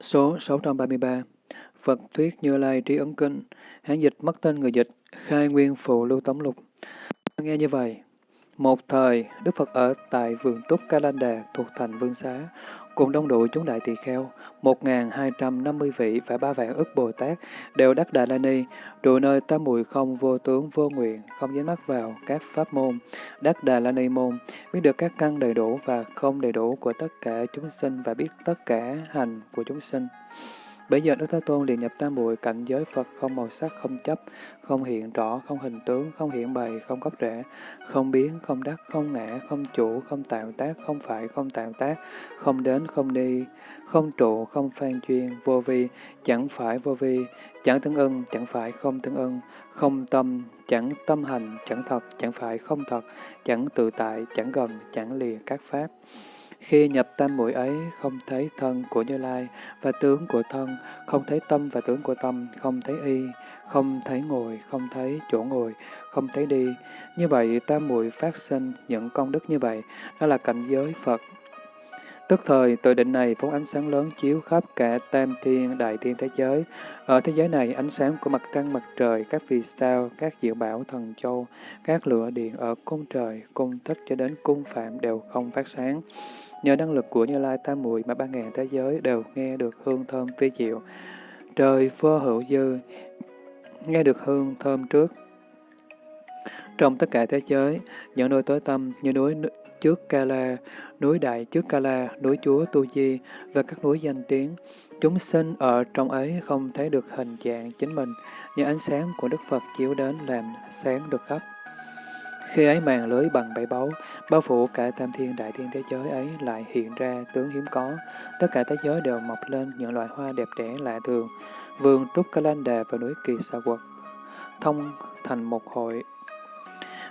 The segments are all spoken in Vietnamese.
Số 633 Phật Thuyết Như Lai Trí Ấn Kinh Hán dịch mất tên người dịch Khai Nguyên Phụ Lưu Tống Lục. Nghe như vậy Một thời, Đức Phật ở tại vườn Trúc Kalanda thuộc thành Vương Xá, cùng đông đủ chúng đại tỳ kheo, 1.250 vị và ba vạn ức Bồ Tát đều đắc Đà La Ni, trụ nơi tam muội không vô tướng vô nguyện, không dính mắc vào các pháp môn, đắc Đà La Ni môn, biết được các căn đầy đủ và không đầy đủ của tất cả chúng sinh và biết tất cả hành của chúng sinh. Bây giờ Đức Thế Tôn liền nhập tam muội cảnh giới Phật không màu sắc, không chấp, không hiện rõ, không hình tướng, không hiện bày, không gốc rễ, không biến, không đắc, không ngã, không chủ, không tạo tác, không phải, không tạo tác, không đến, không đi, không trụ, không phan chuyên, vô vi, chẳng phải vô vi, chẳng tương ưng, chẳng phải không tương ưng, không tâm, chẳng tâm hành, chẳng thật, chẳng phải không thật, chẳng tự tại, chẳng gần, chẳng lìa các pháp. Khi nhập tam muội ấy, không thấy thân của Như Lai và tướng của thân, không thấy tâm và tướng của tâm, không thấy y, không thấy ngồi, không thấy chỗ ngồi, không thấy đi. Như vậy, tam muội phát sinh những công đức như vậy, đó là cảnh giới Phật. Tức thời, tự định này phóng ánh sáng lớn chiếu khắp cả tam thiên, đại thiên thế giới. Ở thế giới này, ánh sáng của mặt trăng, mặt trời, các vì sao, các diệu bảo, thần châu, các lửa điện ở cung trời, cung thích cho đến cung phạm đều không phát sáng. Nhờ năng lực của Như Lai Tam Muội mà ba ngàn thế giới đều nghe được hương thơm vi diệu. Trời vô hữu dư, nghe được hương thơm trước. Trong tất cả thế giới, những nơi tối tâm như núi trước Kala, núi Đại trước Kala, núi Chúa Tu Di và các núi danh tiếng, chúng sinh ở trong ấy không thấy được hình dạng chính mình, nhưng ánh sáng của Đức Phật chiếu đến làm sáng được khắp. Khi ấy màn lưới bằng bảy báu, bao phủ cả tam thiên đại thiên thế giới ấy lại hiện ra tướng hiếm có. Tất cả thế giới đều mọc lên những loại hoa đẹp đẽ lạ thường. Vườn Trúc Ca Lan Đà và núi Kỳ Sa Quật thông thành một hội.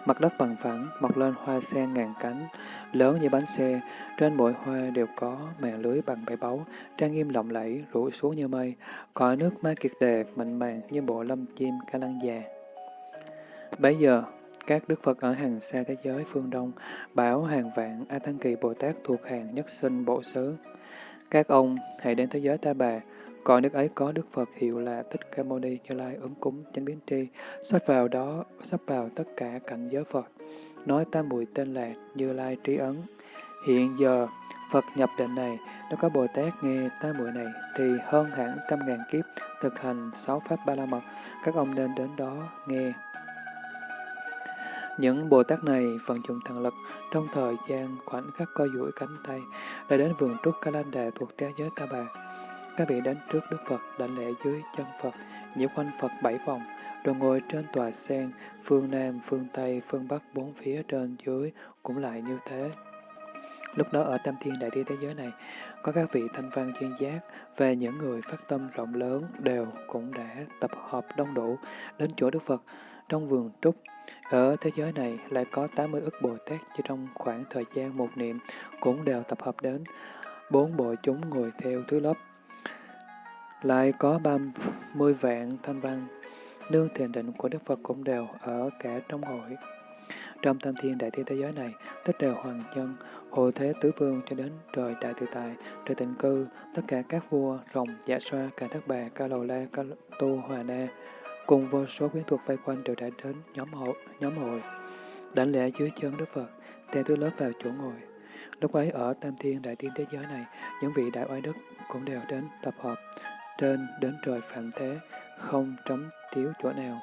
Mặt đất bằng phẳng, mọc lên hoa sen ngàn cánh, lớn như bánh xe, trên mỗi hoa đều có màn lưới bằng bảy báu, trang nghiêm lộng lẫy, rủ xuống như mây, cõi nước ma kiệt đề, mạnh màng như bộ lâm chim ca lăng già. Bấy giờ, các đức Phật ở hàng xa thế giới phương Đông bảo hàng vạn A Tăng Kỳ Bồ Tát thuộc hàng nhất sinh bộ xứ. Các ông hãy đến thế giới Ta Bà, coi nước ấy có Đức Phật hiệu là Thích Ca Mâu Ni Như Lai ứng cúng chánh biến tri, sắp vào đó, sắp vào tất cả cảnh giới Phật. Nói tam muội tên là Như Lai Trí Ấn. Hiện giờ, Phật nhập định này, nếu có Bồ Tát nghe tam muội này, thì hơn hẳn trăm ngàn kiếp thực hành sáu pháp ba la mật, các ông nên đến đó nghe. Những Bồ Tát này vận dụng thần lực trong thời gian khoảnh khắc co duỗi cánh tay đã đến vườn trúc Kalanda thuộc thế giới Ta Bà. Các vị đến trước Đức Phật đảnh lễ dưới chân Phật, nhiễu quanh Phật bảy vòng, rồi ngồi trên tòa sen, phương Nam, phương Tây, phương Bắc bốn phía trên dưới cũng lại như thế. Lúc đó ở Tam Thiên Đại Thiên thế giới này, có các vị thanh văn chuyên giác và những người phát tâm rộng lớn đều cũng đã tập hợp đông đủ đến chỗ Đức Phật trong vườn trúc ở thế giới này lại có 80 ức Bồ Tát chỉ trong khoảng thời gian một niệm cũng đều tập hợp đến. Bốn bộ chúng ngồi theo thứ lớp. Lại có 30 vạn thanh văn, nương thiền định của Đức Phật cũng đều ở cả trong hội. Trong tam thiên đại thiên thế giới này, tất đều hoàng nhân, hộ thế tứ vương cho đến trời đại tự tại, trời tịnh cư, tất cả các vua, rồng, giả xoa, cả thất bà, ca lầu la, ca tô, hòa na, Cùng vô số quyến thuộc vây quanh đều đã đến nhóm hội, nhóm hội. Đảnh lễ dưới chân Đức Phật, theo thứ lớp vào chỗ ngồi. Lúc ấy ở Tam Thiên Đại Thiên Thế Giới này, những vị đại oai đức cũng đều đến tập hợp trên đến trời phạm thế, không trống thiếu chỗ nào.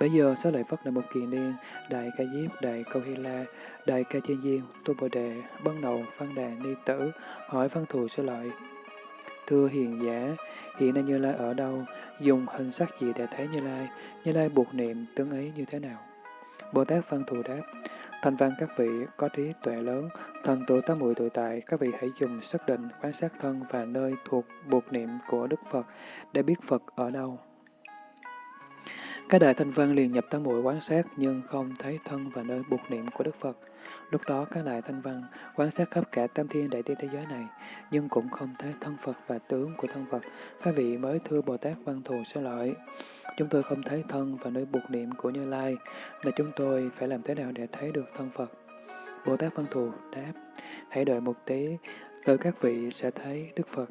Bây giờ số lợi Phất là một kỳ niên, Đại Ca Diếp, Đại Câu Hy La, Đại Ca Chiên Diên, Tu Bồ Đề, Bân Đầu, Văn Đà, Ni Tử, hỏi Văn Thù số Lợi. Thưa hiền giả, hiện nay Như Lai ở đâu? Dùng hình sắc gì để thấy Như Lai, Như Lai buộc niệm tướng ấy như thế nào. Bồ Tát Văn Thù đáp, thành văn các vị có trí tuệ lớn, thần tụ tám muội tuổi tại, các vị hãy dùng xác định quan sát thân và nơi thuộc buộc niệm của Đức Phật để biết Phật ở đâu. Các đại thanh văn liền nhập tám muội quan sát nhưng không thấy thân và nơi buộc niệm của Đức Phật. Lúc đó các đại thanh văn quan sát khắp cả tam thiên đại thiên thế giới này, nhưng cũng không thấy thân Phật và tướng của thân Phật. Các vị mới thưa Bồ Tát Văn Thù sẽ lợi. Chúng tôi không thấy thân và nơi buộc niệm của Như Lai, là chúng tôi phải làm thế nào để thấy được thân Phật? Bồ Tát Văn Thù đáp, hãy đợi một tí, tới các vị sẽ thấy Đức Phật.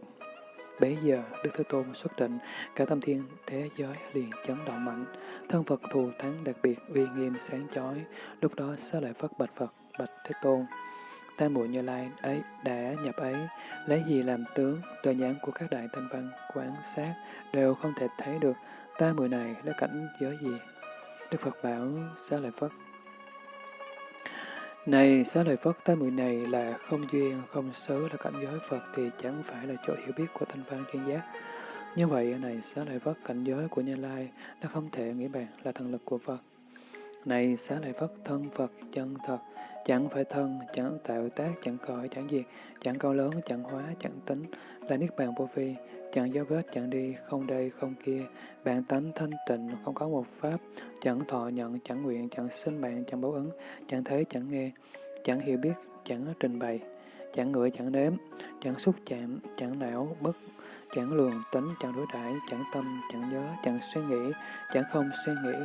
Bấy giờ, Đức Thế Tôn xuất định, cả tam thiên thế giới liền chấn động mạnh. Thân Phật thù thắng đặc biệt uy nghiêm sáng chói. Lúc đó xá lợi Phất bạch Phật, bạch Thế Tôn. Tam muội Như Lai ấy đã nhập ấy, lấy gì làm tướng, tòa nhãn của các đại thanh văn quan sát đều không thể thấy được ta muội này là cảnh giới gì. Đức Phật bảo xá lợi Phất này, xá lợi Phất, ta muội này là không duyên, không xứ là cảnh giới Phật thì chẳng phải là chỗ hiểu biết của thanh văn chuyên giác. Như vậy, này, xá lợi Phất, cảnh giới của Như Lai đã không thể nghĩ bàn là thần lực của Phật. Này, xá lợi Phất, thân Phật, chân thật, chẳng phải thân, chẳng tạo tác, chẳng cõi, chẳng diệt, chẳng cao lớn, chẳng hóa, chẳng tính, là niết bàn vô vi, chẳng dấu vết, chẳng đi, không đây, không kia, bản tánh thanh tịnh, không có một pháp, chẳng thọ nhận, chẳng nguyện, chẳng sinh mạng, chẳng báo ứng, chẳng thấy, chẳng nghe, chẳng hiểu biết, chẳng trình bày, chẳng ngửi, chẳng nếm, chẳng xúc chạm, chẳng não, bất, chẳng lường tính, chẳng đối đãi, chẳng tâm, chẳng nhớ, chẳng suy nghĩ, chẳng không suy nghĩ,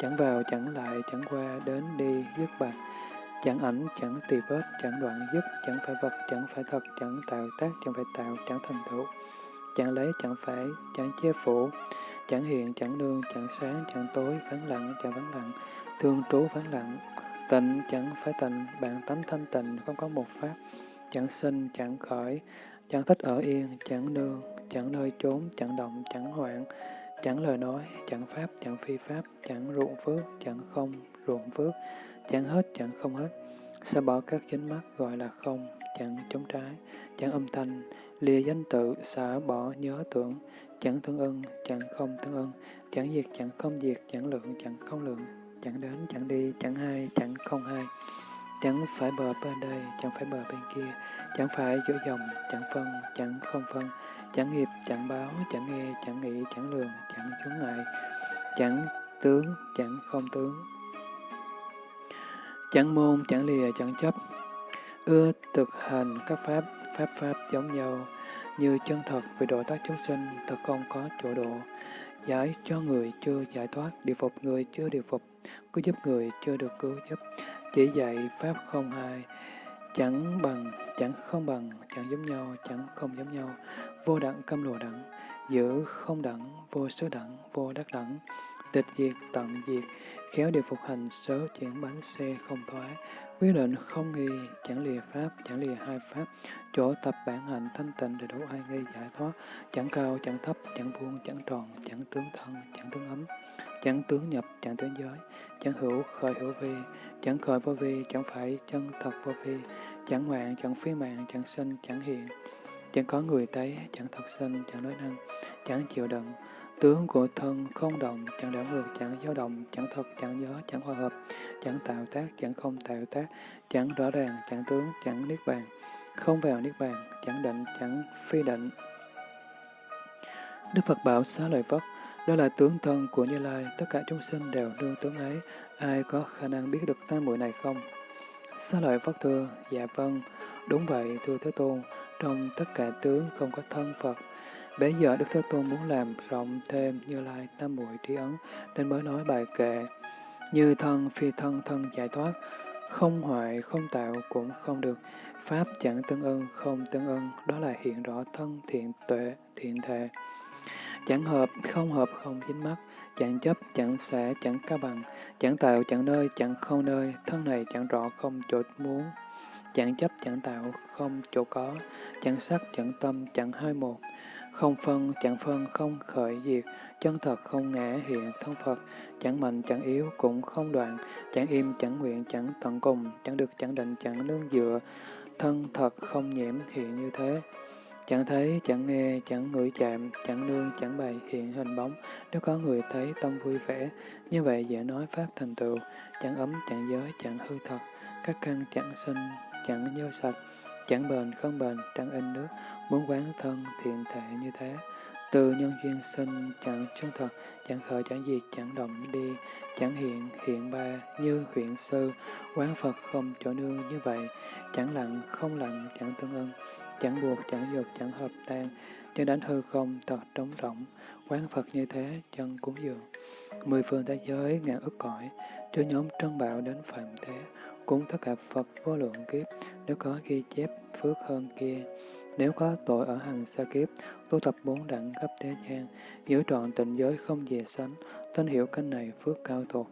chẳng vào, chẳng lại, chẳng qua, đến đi, dứt bạc, chẳng ảnh, chẳng tì vết, chẳng đoạn dứt, chẳng phải vật, chẳng phải thật, chẳng tạo tác, chẳng phải tạo, chẳng thành tựu, chẳng lấy, chẳng phải, chẳng che phủ, chẳng hiện, chẳng nương, chẳng sáng, chẳng tối, vắng lặng, chẳng vắng lặng, thương trú vắng lặng, tịnh, chẳng phải tịnh, bạn tánh thanh tịnh, không có một pháp, chẳng sinh, chẳng khởi, chẳng thích ở yên, chẳng nương, chẳng nơi trốn, chẳng động, chẳng hoạn, chẳng lời nói, chẳng pháp, chẳng phi pháp, chẳng ruộng phước, chẳng không, ruộng phước, chẳng hết, chẳng không hết. Sa bỏ các chánh mắt gọi là không, chẳng chống trái, chẳng âm thanh, lìa danh tự, xả bỏ nhớ tưởng, chẳng tương ưng, chẳng không tương ưng, chẳng diệt, chẳng không diệt, chẳng lượng, chẳng không lượng, chẳng đến, chẳng đi, chẳng hai, chẳng không hai, chẳng phải bờ bên đây, chẳng phải bờ bên kia, chẳng phải giữa dòng, chẳng phân, chẳng không phân, chẳng nghiệp, chẳng báo, chẳng nghe, chẳng nghĩ, chẳng lường, chẳng chướng ngại, chẳng tướng, chẳng không tướng, chẳng môn, chẳng lìa, chẳng chấp, ưa thực hành các pháp, pháp pháp giống nhau, như chân thật về độ tác chúng sinh, thật không có chỗ độ, giải cho người chưa giải thoát, điều phục người chưa điều phục, cứu giúp người chưa được cứu giúp, chỉ dạy pháp không hai, chẳng bằng, chẳng không bằng, chẳng giống nhau, chẳng không giống nhau, vô đẳng câm lồ đẳng, giữ không đẳng, vô số đẳng, vô đắc đẳng, tịch diệt tận diệt, khéo điều phục hành sớ chuyển bánh xe không thoái, quyết định không nghi, chẳng lìa pháp, chẳng lìa hai pháp, chỗ tập bản hạnh thanh tịnh để đủ ai nghi giải thoát, chẳng cao, chẳng thấp, chẳng vuông, chẳng tròn, chẳng tướng thân, chẳng tướng ấm, chẳng tướng nhập, chẳng tướng giới, chẳng hữu, khởi hữu vi, chẳng khởi vô vi, chẳng phải chân thật vô vi, chẳng mạng, chẳng phi mạng, chẳng sinh, chẳng hiện, chẳng có người thấy, chẳng thật sinh, chẳng nói năng, chẳng chịu đựng, tướng của thân không động, chẳng đảo ngược, chẳng dao động, chẳng thật, chẳng gió chẳng hòa hợp, chẳng tạo tác, chẳng không tạo tác, chẳng rõ ràng, chẳng tướng, chẳng niết bàn, không vào niết bàn, chẳng định, chẳng phi định. Đức Phật bảo xá lợi Phất, đó là tướng thân của Như Lai, tất cả chúng sinh đều đương tướng ấy, ai có khả năng biết được tam muội này không? Xá lợi Phất thưa, dạ vâng, đúng vậy, thưa Thế Tôn, trong tất cả tướng không có thân Phật. Bây giờ Đức Thế Tôn muốn làm rộng thêm Như Lai tam muội trí ấn, nên mới nói bài kệ. Như thân, phi thân, thân giải thoát, không hoại, không tạo cũng không được. Pháp chẳng tương ưng, không tương ưng, đó là hiện rõ thân thiện tuệ, thiện thệ. Chẳng hợp, không hợp, không dính mắt, chẳng chấp, chẳng xả, chẳng ca bằng, chẳng tạo, chẳng nơi, chẳng không nơi, thân này chẳng rõ, không chỗ muốn, chẳng chấp, chẳng tạo, không chỗ có, chẳng sắc, chẳng tâm, chẳng hai một, không phân, chẳng phân, không khởi diệt, chân thật không ngã hiện thân Phật, chẳng mạnh, chẳng yếu, cũng không đoạn, chẳng im, chẳng nguyện, chẳng tận cùng, chẳng được, chẳng định, chẳng nương dựa, thân thật không nhiễm hiện như thế. Chẳng thấy, chẳng nghe, chẳng ngửi chạm, chẳng nương, chẳng bày hiện hình bóng. Nếu có người thấy tâm vui vẻ, như vậy dễ nói Pháp thành tựu, chẳng ấm, chẳng giới, chẳng hư thật, các căn chẳng sinh, chẳng nhơ sạch, chẳng bền, không bền, chẳng in nước, muốn quán thân thiện thể như thế. Từ nhân duyên sinh, chẳng chân thật, chẳng khởi, chẳng diệt, chẳng động đi, chẳng hiện, hiện ba, như huyện sư, quán Phật không chỗ nương như vậy, chẳng lặng, không lặng, chẳng tương ưng, chẳng buộc, chẳng dục, chẳng hợp tan, cho đánh hư không, thật trống rỗng, quán Phật như thế, chân cúng dường. Mười phương thế giới, ngàn ức cõi, cho nhóm trân bảo đến phạm thế, cúng tất cả Phật vô lượng kiếp, nếu có ghi chép phước hơn kia, nếu có tội ở hàng xa kiếp, tu tập bốn đẳng khắp thế gian, giữ trọn tịnh giới không dè sánh, tên hiểu kênh này phước cao thuộc.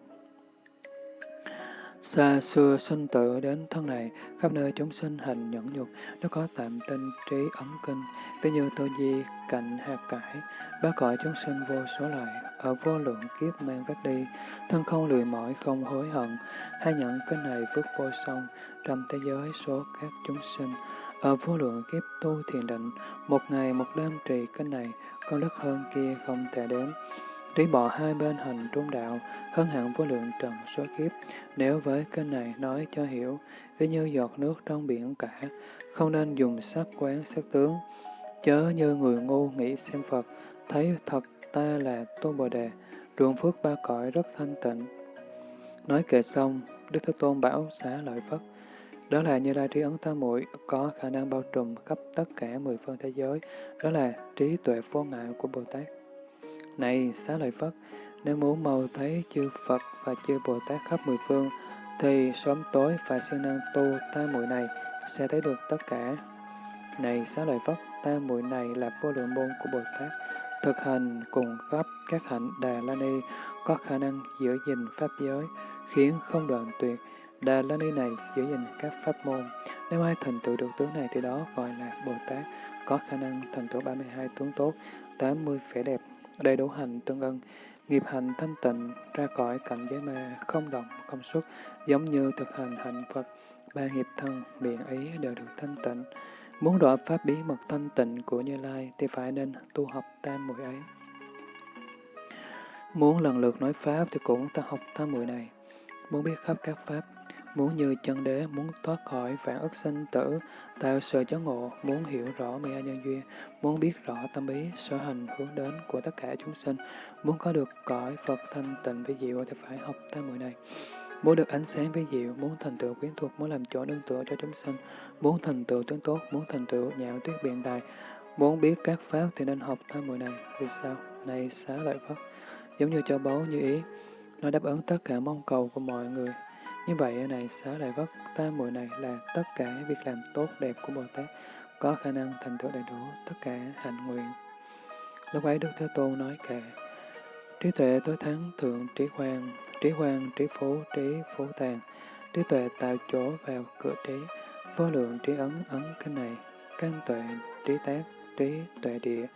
Xa xưa sinh tử đến thân này, khắp nơi chúng sinh hành nhẫn nhục, nó có tạm tinh trí ấm kinh, ví như tô di, cạnh hạt cải, ba cõi chúng sinh vô số loại, ở vô lượng kiếp mang vác đi, thân không lười mỏi không hối hận, hay nhận kinh này phước vô song, trong thế giới số các chúng sinh, ở vô lượng kiếp tu thiền định, một ngày một đêm trì kinh này, con đức hơn kia không thể đếm Trí bỏ hai bên hành trung đạo, hơn hẳn vô lượng trần số kiếp. Nếu với kênh này nói cho hiểu, ví như giọt nước trong biển cả, không nên dùng sắc quán sắc tướng. Chớ như người ngu nghĩ xem Phật, thấy thật ta là tu Bồ Đề, ruộng phước ba cõi rất thanh tịnh. Nói kệ xong, Đức Thế Tôn bảo xá lợi Phất. Đó là như lai trí ấn tam muội có khả năng bao trùm khắp tất cả mười phương thế giới. Đó là trí tuệ vô ngại của Bồ Tát. Này xá lợi Phất, nếu muốn màu thấy chư Phật và chư Bồ Tát khắp mười phương, thì sớm tối phải siêng năng tu tam muội này, sẽ thấy được tất cả. Này xá lợi Phất, tam muội này là vô lượng môn của Bồ Tát, thực hành cùng khắp các hạnh Đà La Ni, có khả năng giữ gìn pháp giới, khiến không đoạn tuyệt. Đà La Ni này giữ gìn các pháp môn. Nếu ai thành tựu được tướng này thì đó gọi là Bồ Tát, có khả năng thành tựu 32 tướng tốt, 80 vẻ đẹp, đầy đủ hành tương ưng, nghiệp hành thanh tịnh, ra khỏi cảnh giới ma, không động, không xuất, giống như thực hành hạnh Phật, ba nghiệp thân, miệng ý đều được thanh tịnh. Muốn rõ pháp bí mật thanh tịnh của Như Lai thì phải nên tu học tam muội ấy. Muốn lần lượt nói Pháp thì cũng ta học tam muội này. Muốn biết khắp các Pháp, muốn như chân đế, muốn thoát khỏi phản ức sinh tử, tạo sự chớ ngộ, muốn hiểu rõ mê nhân duyên, muốn biết rõ tâm ý, sở hành hướng đến của tất cả chúng sinh, muốn có được cõi Phật thanh tịnh với diệu thì phải học tam muội này. Muốn được ánh sáng với diệu, muốn thành tựu quyến thuộc, muốn làm chỗ nương tựa cho chúng sinh, muốn thành tựu tướng tốt, muốn thành tựu nhạo tuyết biện tài, muốn biết các pháp thì nên học tam muội này. Vì sao? Này xá lợi Phật, giống như cho báu như ý, nó đáp ứng tất cả mong cầu của mọi người, như vậy ở này xá lợi vất tam muội này là tất cả việc làm tốt đẹp của Bồ Tát, có khả năng thành tựu đầy đủ tất cả hạnh nguyện. Lúc ấy Đức Thế Tôn nói kệ, trí tuệ tối thắng thượng trí hoàng, trí hoàng trí phú, trí phú tàng trí tuệ tạo chỗ vào cửa trí, vô lượng trí ấn ấn kinh này, căn tuệ trí tác, trí tuệ địa,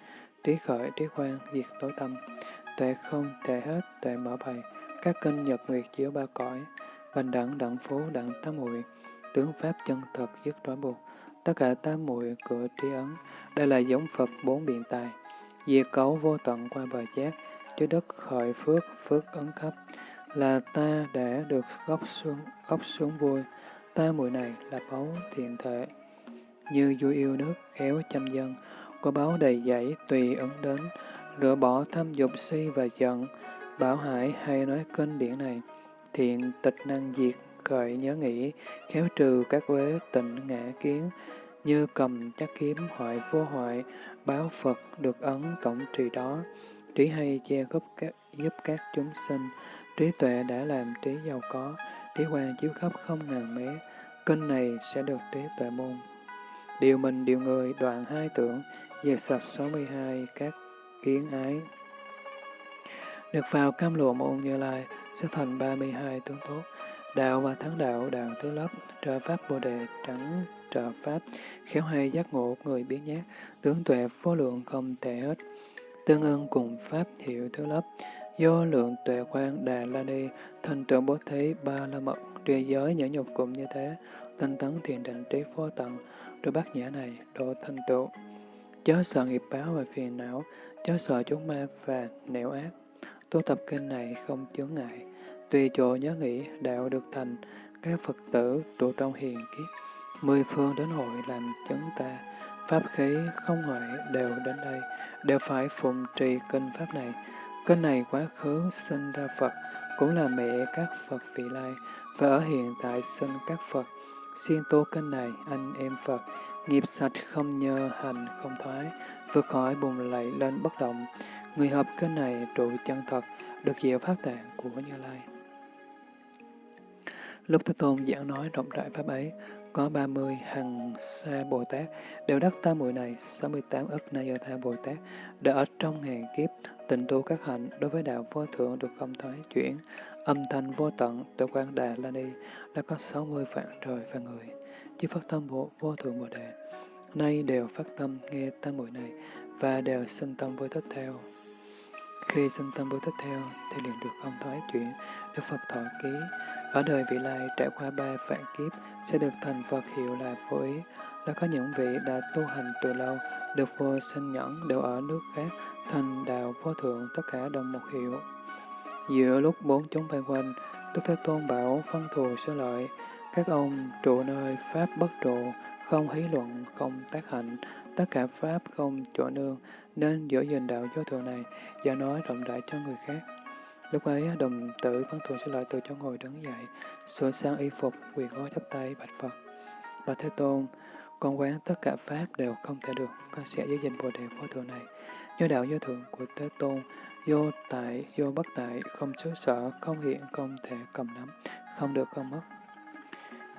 trí khởi trí khoan diệt tối tâm, tuệ không thể hết, tuệ mở bày, các kinh nhật nguyệt chiếu ba cõi, bình đẳng đẳng phú đẳng tam muội tướng pháp chân thật dứt trói buộc. Tất cả tam muội cửa tri ấn, đây là giống Phật bốn biện tài. Diệt cấu vô tận qua bờ giác, chứa đất khởi phước, phước ấn khắp. Là ta đã được góc xuống, góc xuống vui, ta muội này là báu thiện thể. Như vui yêu nước, khéo chăm dân, có báo đầy dãy tùy ấn đến, rửa bỏ tham dục si và giận, bảo hải hay nói kinh điển này thiện tịch năng diệt, khởi nhớ nghĩ, khéo trừ các uế tịnh ngã kiến, như cầm chắc kiếm hoại vô hoại, báo Phật được ấn tổng trì đó, trí hay che gấp các, giúp các chúng sinh, trí tuệ đã làm trí giàu có, trí quan chiếu khắp không ngàn mé, kênh này sẽ được trí tuệ môn. Điều mình điều người đoạn hai tưởng, diệt sạch 62 các kiến ái. Được vào cam lụa môn như lai, sẽ thành 32 tướng tốt. Đạo và thắng đạo, đạo tứ lấp, trợ pháp bồ đề, trắng trợ pháp, khéo hay giác ngộ người biến nhát, tướng tuệ vô lượng không thể hết. Tương ưng cùng pháp hiệu thứ lấp, do lượng tuệ quan đà la ni, thành trưởng bố thí ba la mật, trì giới nhẫn nhục cũng như thế, tinh tấn thiền định trí phó tận, rồi bát nhã này độ thành tựu. Chớ sợ nghiệp báo và phiền não, chớ sợ chúng ma và nẻo ác, Tu tập kinh này không chướng ngại, tùy chỗ nhớ nghĩ đạo được thành, các Phật tử trụ trong hiền kiếp, mười phương đến hội làm chứng ta, pháp khí không ngoại đều đến đây, đều phải phụng trì kinh pháp này. Kinh này quá khứ sinh ra Phật, cũng là mẹ các Phật vị lai, và ở hiện tại sinh các Phật. Xuyên tu kinh này, anh em Phật, nghiệp sạch không nhơ, hành không thoái, vượt khỏi bùng lạy lên bất động, Người hợp kinh này trụ chân thật, được diệu pháp tạng của Như Lai. Lúc Thế Tôn giảng nói rộng rãi pháp ấy, có 30 hằng sa Bồ Tát đều đắc tam muội này, 68 ức na do tha Bồ Tát đã ở trong ngàn kiếp tịnh tu các hạnh đối với đạo vô thượng được không thoái chuyển, âm thanh vô tận tự quan đà la ni đã có 60 vạn trời và người, chứ phát tâm bộ vô thượng Bồ Đề. Nay đều phát tâm nghe tam muội này và đều sinh tâm với thích theo. Khi sinh tâm bồ tát theo thì liền được không thoái chuyển, Đức Phật thọ ký. Ở đời vị lai trải qua ba vạn kiếp sẽ được thành Phật hiệu là vô ý. Đã có những vị đã tu hành từ lâu, được vô sinh nhẫn đều ở nước khác, thành đạo vô thượng tất cả đồng một hiệu. Giữa lúc bốn chúng vây quanh, Đức Thế Tôn bảo phân thù sơ lợi, các ông trụ nơi Pháp bất trụ, không hí luận, không tác hạnh, tất cả Pháp không chỗ nương, nên giữ gìn đạo vô thường này, và nói rộng rãi cho người khác. Lúc ấy, đồng tử văn thù sẽ lợi từ chỗ ngồi đứng dậy, sửa sang y phục, quỳ gối chắp tay bạch Phật. Bà Thế Tôn, con quán tất cả Pháp đều không thể được, con sẽ giữ gìn Bồ Đề vô thường này. Do đạo vô thượng của Thế Tôn, vô tại, vô bất tại, không xứ sở, không hiện, không thể cầm nắm, không được không mất.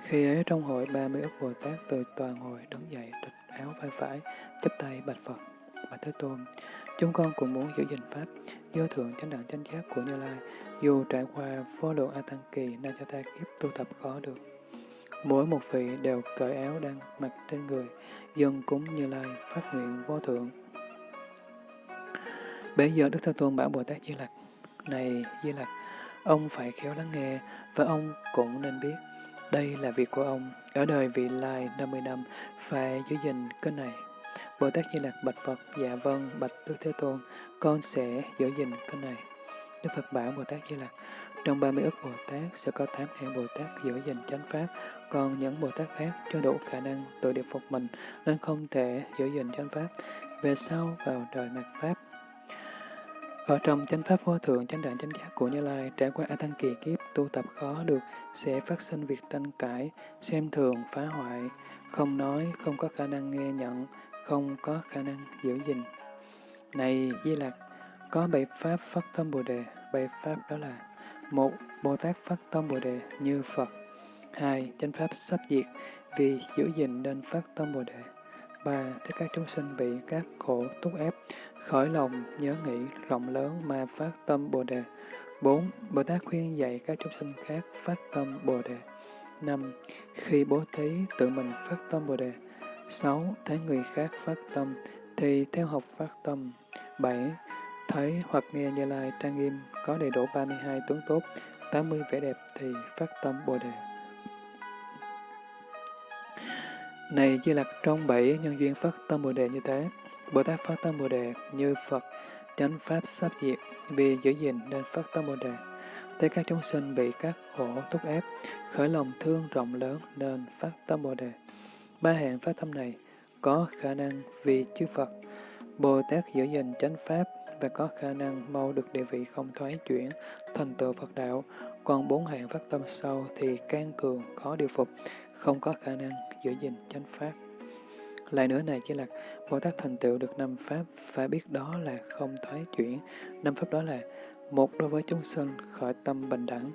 Khi ấy trong hội ba mươi ức Bồ Tát từ tòa ngồi đứng dậy, trịch áo vai phải, chắp tay bạch Phật, bạch Thế Tôn. Chúng con cũng muốn giữ gìn Pháp, vô thượng chánh đẳng chánh giác của Như Lai, dù trải qua vô lượng A Tăng Kỳ nay cho ta kiếp tu tập khó được. Mỗi một vị đều cởi áo đang mặc trên người, dân cúng Như Lai, phát nguyện vô thượng. Bây giờ Đức Thế Tôn bảo Bồ Tát Di Lặc, Này Di Lặc, ông phải khéo lắng nghe, và ông cũng nên biết, đây là việc của ông, ở đời vị lai 50 năm, phải giữ gìn kênh này. Bồ Tát Di Lặc bạch Phật, dạ vâng, bạch Đức Thế Tôn, con sẽ giữ gìn cái này. Đức Phật bảo Bồ Tát Di Lặc, trong 30 ức Bồ Tát sẽ có 8 hạng Bồ Tát giữ gìn chánh pháp, còn những Bồ Tát khác chưa đủ khả năng tự điệp phục mình nên không thể giữ gìn chánh pháp. Về sau vào đời mạt pháp, ở trong chánh pháp vô thượng chánh đẳng chánh giác của Như Lai, trải qua A Tăng kỳ kiếp tu tập khó được, sẽ phát sinh việc tranh cãi, xem thường, phá hoại, không nói, không có khả năng nghe nhận, không có khả năng giữ gìn. Này Di Lặc, có bảy pháp phát tâm Bồ Đề, bảy pháp đó là một Bồ Tát phát tâm Bồ Đề như Phật. hai Chánh pháp sắp diệt, vì giữ gìn nên phát tâm Bồ Đề. ba Tất các chúng sinh bị các khổ túc ép, khởi lòng nhớ nghĩ rộng lớn mà phát tâm Bồ Đề. bốn Bồ Tát khuyên dạy các chúng sinh khác phát tâm Bồ Đề. năm Khi bố thí tự mình phát tâm Bồ Đề. 6. Thấy người khác phát tâm thì theo học phát tâm. 7. Thấy hoặc nghe Như Lai trang nghiêm có đầy đủ 32 tướng tốt, 80 vẻ đẹp thì phát tâm Bồ Đề. Này Di Lặc trong bảy nhân duyên phát tâm Bồ Đề như thế, Bồ Tát phát tâm Bồ Đề như Phật, chánh Pháp sắp diệt, vì giữ gìn nên phát tâm Bồ Đề. Thấy các chúng sinh bị các khổ thúc ép, khởi lòng thương rộng lớn nên phát tâm Bồ Đề. Ba hạng phát tâm này có khả năng vì chư Phật, Bồ Tát giữ gìn chánh Pháp và có khả năng mau được địa vị không thoái chuyển, thành tựu Phật đạo. Còn bốn hạng phát tâm sau thì can cường, khó điều phục, không có khả năng giữ gìn chánh Pháp. Lại nữa này chỉ là Bồ Tát thành tựu được năm Pháp, phải biết đó là không thoái chuyển. Năm Pháp đó là một đối với chúng sinh khởi tâm bình đẳng,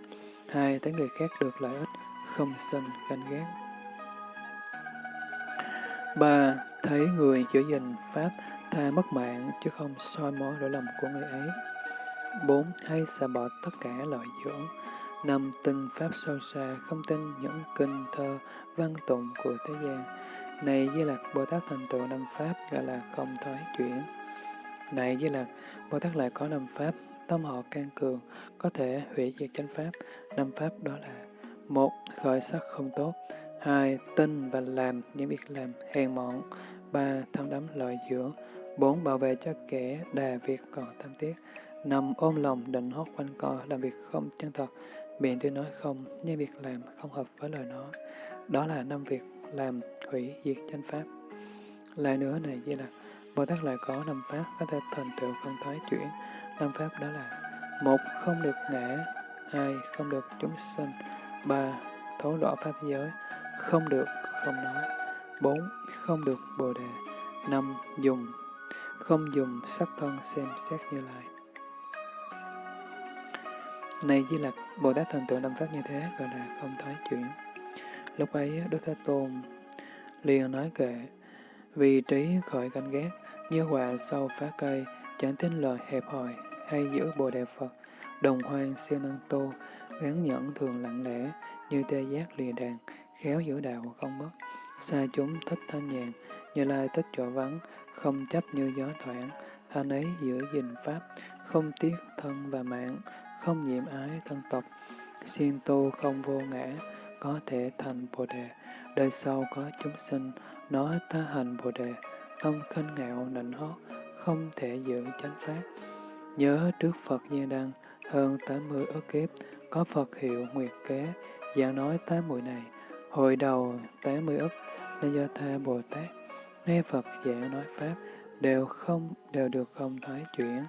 hai tới người khác được lợi ích, không sinh ganh ghét ba Thấy người giữ gìn Pháp tha mất mạng chứ không soi mói lỗi lầm của người ấy. bốn Hay xả bỏ tất cả lợi dưỡng. năm Tin Pháp sâu xa, không tin những kinh thơ, văn tụng của thế gian. Này Di Lặc, Bồ Tát thành tựu năm Pháp gọi là không thoái chuyển. Này Di Lặc, Bồ Tát lại có năm Pháp, tâm họ can cường, có thể hủy diệt chánh Pháp. Năm Pháp đó là một Khởi sắc không tốt hai Tin và làm những việc làm hèn mọn ba Tham đắm lợi dưỡng bốn Bảo vệ cho kẻ đà việc còn tham tiếc năm Ôm lòng định hót quanh co, làm việc không chân thật, miệng tôi nói không, nhưng việc làm không hợp với lời nói. Đó là năm việc làm hủy diệt chánh pháp. Lại nữa này Di Lặc, Bồ Tát lại có năm pháp có thể thành tựu phân thoái chuyển. Năm pháp đó là một Không được ngã hai Không được chúng sinh ba Thấu rõ pháp giới không được không nói. Bốn Không được bồ đề. Năm Dùng. Không dùng sắc thân xem xét như lại Này Di Lặc, Bồ Tát thành tựu năm pháp như thế gọi là không thoái chuyển. Lúc ấy, Đức Thế Tôn liền nói kệ, vì trí khởi canh ghét, như quả sau phá cây, chẳng tin lời hẹp hòi, hay giữ bồ đề Phật, đồng hoan siêu năng tô, gắn nhẫn thường lặng lẽ, như tê giác lìa đàn, khéo giữ đạo không mất. Xa chúng thích thanh nhàn, như lai thích chỗ vắng, không chấp như gió thoảng, anh ấy giữ gìn pháp, không tiếc thân và mạng, không nhiễm ái thân tộc, siêng tu không vô ngã, có thể thành Bồ Đề, đời sau có chúng sinh, nói ta hành Bồ Đề, tâm khinh ngạo nịnh hót, không thể giữ chánh pháp. Nhớ trước Phật như Đăng, hơn 80 ức kiếp, có Phật hiệu Nguyệt Kế, giảng nói tám mùi này, hồi đầu 80 ức, nên do tha Bồ Tát, nghe Phật giảng nói Pháp, đều không đều được không thoái chuyển.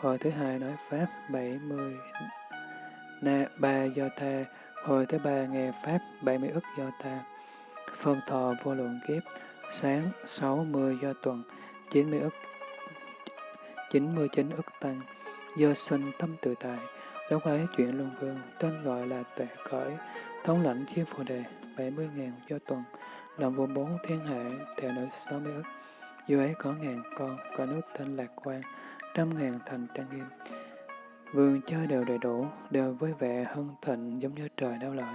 Hồi thứ hai nói Pháp 70 na ba do tha, hồi thứ ba nghe Pháp 70 ức do tha. Phân thọ vô lượng kiếp, sáng 60 do tuần, 90 ức 99 ức tăng, do sinh tâm tự tại. Lúc ấy chuyện luân vương, tên gọi là tuệ cởi, thống lãnh chiếc phù đề, 70.000 do tuần, làm vua bốn thiên hệ, theo nữ 60 ức. Dù ấy có ngàn con, có nước tên Lạc Quan, trăm ngàn thành trang nghiêm. Vườn chơi đều đầy đủ, đều với vẻ hân thịnh giống như trời đau lợi.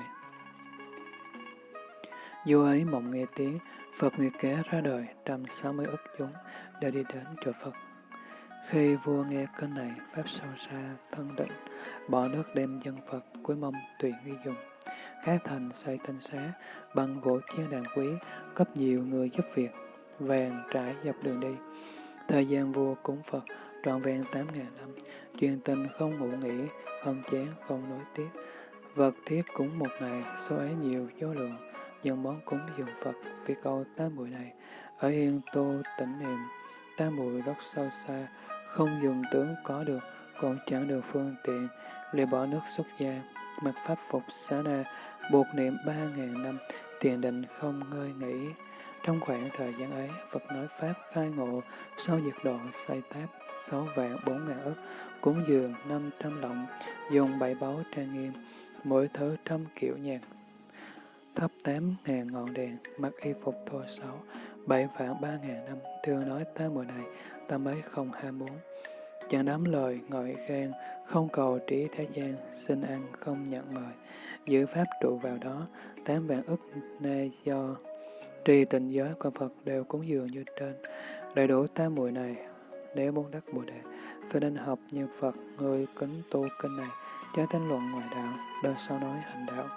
Dù ấy mộng nghe tiếng, Phật Nguyệt Kế ra đời, trăm sáu mươi ức chúng đều đi đến chỗ Phật. Khi vua nghe cơn này, Pháp sâu xa, thân định, bỏ nước đem dân Phật, cuối mong tùy nghi dùng. Khác thành xây tinh xá, bằng gỗ chiên đàn quý, cấp nhiều người giúp việc, vàng trải dọc đường đi. Thời gian vua cúng Phật trọn vẹn tám ngàn năm, chuyên tình không ngủ nghỉ, không chén, không nối tiếp. Vật thiết cúng một ngày, số ấy nhiều vô lượng, những món cúng dường Phật vì câu tám bụi này. Ở yên tô tỉnh niệm, tám bụi rất sâu xa, không dùng tướng có được, còn chẳng được phương tiện, liền bỏ nước xuất gia, mặc pháp phục xá na, buộc niệm ba ngàn năm, tiền định không ngơi nghỉ. Trong khoảng thời gian ấy, Phật nói Pháp khai ngộ, sau diệt độ xây táp sáu vạn bốn ngàn ức, cúng dường năm trăm lọng, dùng bảy báu trang nghiêm, mỗi thứ trăm kiểu nhạc, thắp tám ngàn ngọn đèn, mặc y phục thô sáu, bảy vạn ba ngàn năm, thường nói ta mùa này, ta ấy không ham muốn. Chẳng đám lời ngợi khen, không cầu trí thế gian, xin ăn không nhận mời, giữ pháp trụ vào đó, tám vạn ức nay do trì tình giới của Phật đều cúng dường như trên. Đầy đủ tám mùi này, nếu muốn đắc Bồ Đề, phải nên học như Phật, người kính tu kinh này, chớ tranh luận ngoài đạo, đơn sau nói hành đạo,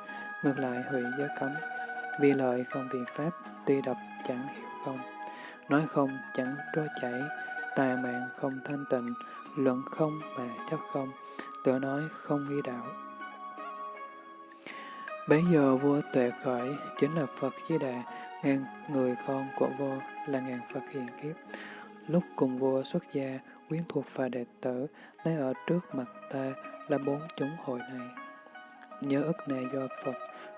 ngược lại hủy giới cấm, vì lợi không vì pháp, tuy đọc chẳng hiểu không, nói không chẳng trôi chảy, tà mạng không thanh tịnh, luận không mà chấp không, tự nói không nghi đạo. Bấy giờ vua tuệ khởi chính là Phật Di Đà, ngàn người con của vua là ngàn Phật hiền kiếp. Lúc cùng vua xuất gia, quyến thuộc và đệ tử, lấy ở trước mặt ta là bốn chúng hội này. Nhớ ức này do Phật,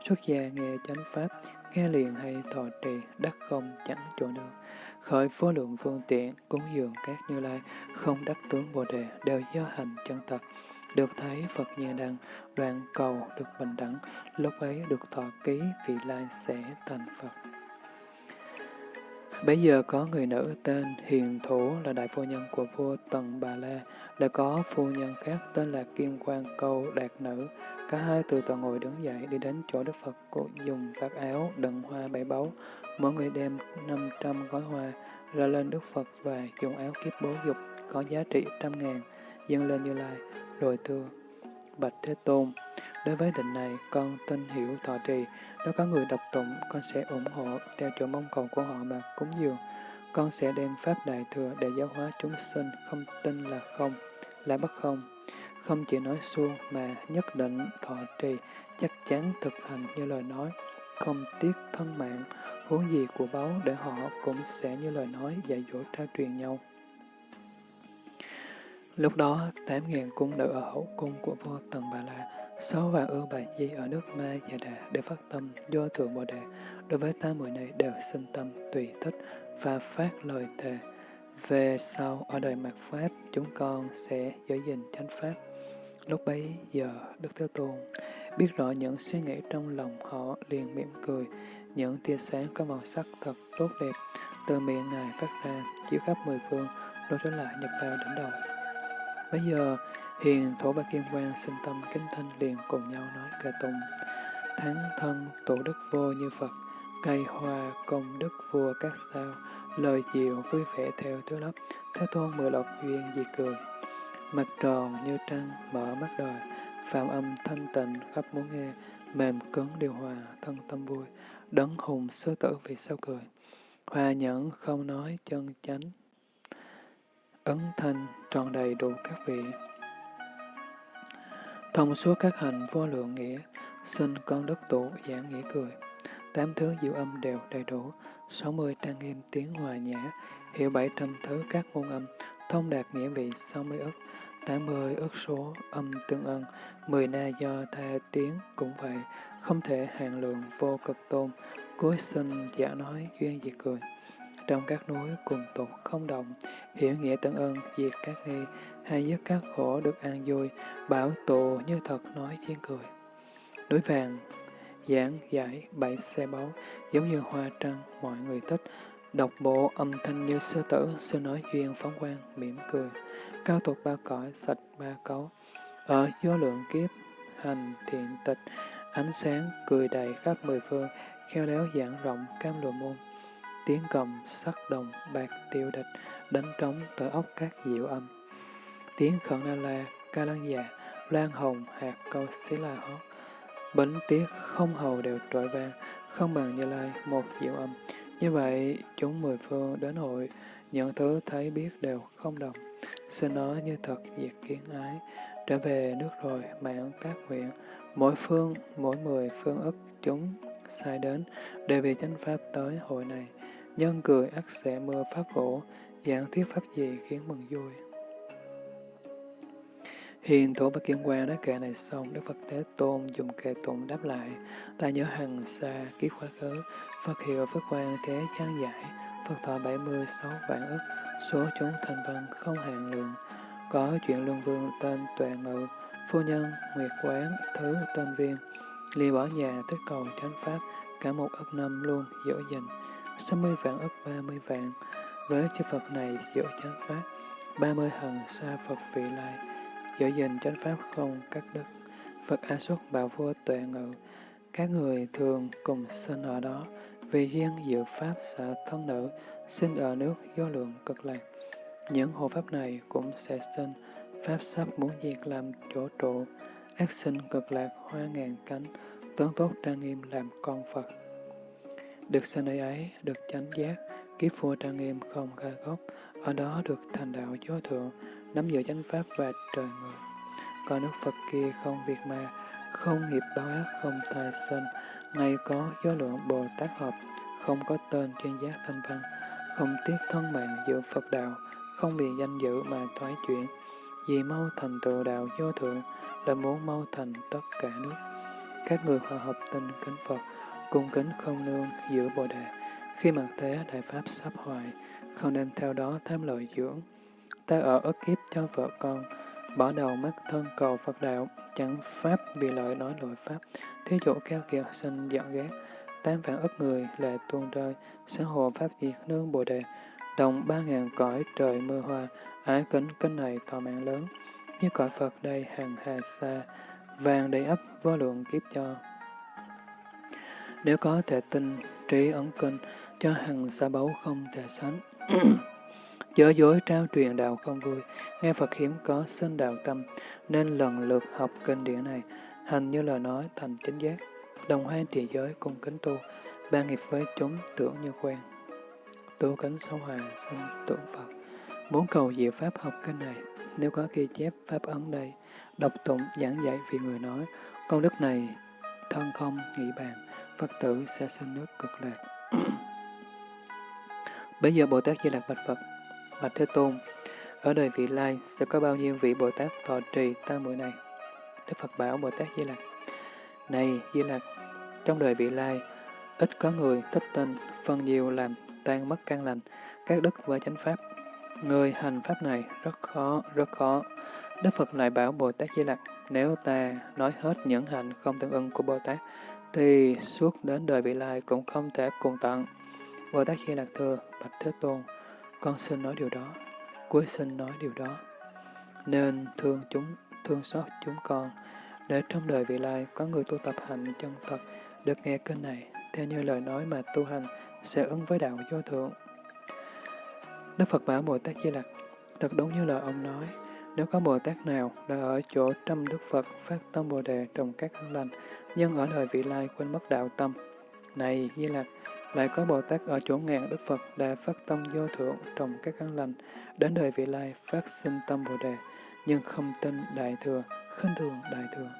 xuất gia nghe chánh pháp, nghe liền hay thọ trì, đắc không chẳng chỗ được. Khởi vô lượng phương tiện, cúng dường các như lai, không đắc tướng Bồ Đề, đều do hành chân thật. Được thấy Phật như đăng, đoạn cầu được bình đẳng, lúc ấy được thọ ký vị lai sẽ thành Phật. Bây giờ có người nữ tên Hiền Thủ là đại phu nhân của vua Tần Bà La, đã có phu nhân khác tên là Kim Quang Câu Đạt Nữ. Cả hai từ tòa ngồi đứng dậy đi đến chỗ Đức Phật cụ dùng vạt áo đựng hoa bảy báu. Mỗi người đem 500 gói hoa ra lên Đức Phật và dùng áo kiếp bố dục có giá trị trăm ngàn, dâng lên Như Lai, rồi thưa, Bạch Thế Tôn, đối với định này con tin hiểu thọ trì, nếu có người đọc tụng, con sẽ ủng hộ theo chỗ mong cầu của họ mà cúng dường. Con sẽ đem Pháp Đại Thừa để giáo hóa chúng sinh, không tin là không, là bất không. Không chỉ nói suông mà nhất định thọ trì, chắc chắn thực hành như lời nói, không tiếc thân mạng, huống gì của báu để họ cũng sẽ như lời nói dạy dỗ trao truyền nhau. Lúc đó, tám ngàn cung nữ ở hậu cung của vua Tần Bà La Sáu vạn ưu bà di ở nước Ma và Đà đều phát tâm do thượng Bồ Đề, đối với tám mười này đều sinh tâm tùy thích và phát lời thề. Về sau, ở đời mặt Pháp, chúng con sẽ giữ gìn chánh Pháp. Lúc bấy giờ, Đức Thế Tôn biết rõ những suy nghĩ trong lòng họ liền mỉm cười, những tia sáng có màu sắc thật tốt đẹp, từ miệng Ngài phát ra, chiếu khắp mười phương, rồi trở lại nhập vào đỉnh đầu. Bây giờ, hiền thổ ba kim quang sinh tâm kính thanh liền cùng nhau nói ca tùng. Thắng thân tổ đức vô như Phật, cây hoa công đức vua các sao, lời diệu vui vẻ theo thứ lớp, thế tôn mười lộc duyên dị cười. Mặt tròn như trăng, mở mắt đời, phạm âm thanh tịnh khắp muốn nghe, mềm cứng điều hòa, thân tâm vui, đấng hùng sư tử vì sao cười. Hòa nhẫn không nói chân chánh, ấn thanh tròn đầy đủ các vị. Thông suốt các hành vô lượng nghĩa, xin con đất tụ giảng nghĩa cười. Tám thứ diệu âm đều đầy đủ, sáu mươi trang nghiêm tiếng hòa nhã, hiểu bảy trăm thứ các ngôn âm, thông đạt nghĩa vị sáu mươi ức, tám mươi ức số âm tương ân, mười na do tha tiếng cũng vậy, không thể hạn lượng vô cực tôn, cuối sinh giả nói duyên diệt cười. Trong các núi cùng tục không động, hiểu nghĩa tận ơn diệt các nghi, hay dứt các khổ được an vui, bảo tụ như thật nói thiên cười. Núi vàng, giảng giải bảy xe báu, giống như hoa trăng, mọi người thích, độc bộ âm thanh như sư tử, sư nói duyên phóng quang, mỉm cười, cao tục ba cõi, sạch ba cấu, ở vô lượng kiếp, hành thiện tịch, ánh sáng cười đầy khắp mười phương, khéo léo giảng rộng cam lùa môn. Tiếng cầm, sắc đồng, bạc tiêu địch, đánh trống tới ốc các diệu âm. Tiếng khẩn na la, ca lan già, loan hồng, hạt câu xí la hót. Bánh tiết không hầu đều trội vang, không bằng như lai một diệu âm. Như vậy, chúng mười phương đến hội, những thứ thấy biết đều không đồng. Xin nói như thật diệt kiến ái, trở về nước rồi mạng các huyện mỗi phương, mỗi mười phương ức chúng sai đến, đều vì chánh pháp tới hội này. Nhân cười ắt sẽ mưa pháp phổ, giảng thuyết pháp gì khiến mừng vui. Hiền thủ bất Kiên Quang nói kệ này xong, Đức Phật Thế Tôn dùng kệ tụng đáp lại. Ta nhớ hằng xa, kiếp khóa khứ, Phật hiệu Phật quan thế trang giải, Phật thọ 76 vạn ức, số chúng thành văn không hạn lượng. Có chuyện luân vương tên Tuệ Ngự, phu nhân Nguyệt Quán, thứ tên Viêm, ly bỏ nhà tới cầu chánh pháp, cả một ức năm luôn dỗ dành, 60 vạn ức 30 vạn, với chư Phật này dỗ chánh pháp, 30 hần xa Phật vị lai, giữ gìn chánh pháp không cắt đứt. Phật A Xuất bảo vua tuệ ngự, các người thường cùng sinh ở đó, vì duyên diệu pháp sợ thân nữ, sinh ở nước do lượng cực lạc. Những hộ pháp này cũng sẽ sinh, pháp sắp muốn diệt làm chỗ trụ, ác sinh cực lạc hoa ngàn cánh, tướng tốt trang nghiêm làm con Phật. Được sanh nơi ấy, được chánh giác, kiếp vua trang nghiêm không khai gốc, ở đó được thành đạo vô thượng, nắm giữ chánh pháp và trời người. Còn nước Phật kia không việc ma, không nghiệp báo ác, không tài sinh, ngay có do lượng Bồ Tát hợp, không có tên chuyên giác thanh văn, không tiếc thân mạng giữa Phật đạo, không vì danh dự mà thoái chuyển, vì mau thành tựu đạo vô thượng là muốn mau thành tất cả nước. Các người hòa hợp tình kính Phật, cung kính không nương giữa Bồ Đề. Khi mặt thế đại pháp sắp hoại, không nên theo đó tham lợi dưỡng. Ta ở ức kiếp cho vợ con, bỏ đầu mắt thân cầu Phật đạo, chẳng pháp vì lợi nói lội pháp, thí dụ keo kiệt sinh giận ghét, tám vạn ức người lệ tuôn rơi, sáng hồ pháp diệt nương Bồ Đề, đồng ba ngàn cõi trời mưa hoa, ái kính kính này tòa mạng lớn, như cõi Phật đây hàng hà xa, vàng đầy ấp vô lượng kiếp cho. Nếu có thể tin, trí ấn kinh, cho hằng xa báu không thể sánh. Chớ dối trao truyền đạo không vui, nghe Phật hiếm có sinh đạo tâm, nên lần lượt học kinh điển này, hành như lời nói thành chính giác, đồng hoan trì giới cùng kính tu, ba nghiệp với chúng tưởng như quen. Tu kính sâu hòa sinh tượng Phật. Muốn cầu diệu pháp học kinh này, nếu có ghi chép pháp ấn đây, đọc tụng giảng dạy vì người nói, công đức này thân không nghĩ bàn, Phật tử sẽ sinh nước cực lạc. Bây giờ Bồ Tát Di Lạc bạch Phật, bạch Thế Tôn, ở đời vị lai sẽ có bao nhiêu vị Bồ Tát thọ trì tam muội này? Đức Phật bảo Bồ Tát Di Lạc, này Di Lạc, trong đời vị lai, ít có người thích tin, phần nhiều làm tan mất căn lành, các đức và chánh pháp. Người hành pháp này rất khó, rất khó. Đức Phật lại bảo Bồ Tát Di Lặc, nếu ta nói hết những hành không tương ưng của Bồ Tát, thì suốt đến đời vị lai cũng không thể cùng tận. Bồ Tát Di lạc thưa, Bạch Thế Tôn, con xin nói điều đó, cuối xin nói điều đó. Nên thương chúng, thương xót chúng con, để trong đời vị lai có người tu tập hành chân thật, được nghe kinh này, theo như lời nói mà tu hành, sẽ ứng với đạo vô thượng. Đức Phật bảo Bồ Tát Di Lặc, thật đúng như lời ông nói, nếu có Bồ Tát nào đã ở chỗ trăm Đức Phật phát tâm Bồ Đề trồng các căn lành, nhưng ở đời vị lai quên mất đạo tâm. Này Di lạc; lại có Bồ Tát ở chỗ ngàn Đức Phật đã phát tâm vô thượng trồng các căn lành, đến đời vị lai phát sinh tâm Bồ Đề, nhưng không tin Đại Thừa, khinh thường Đại Thừa.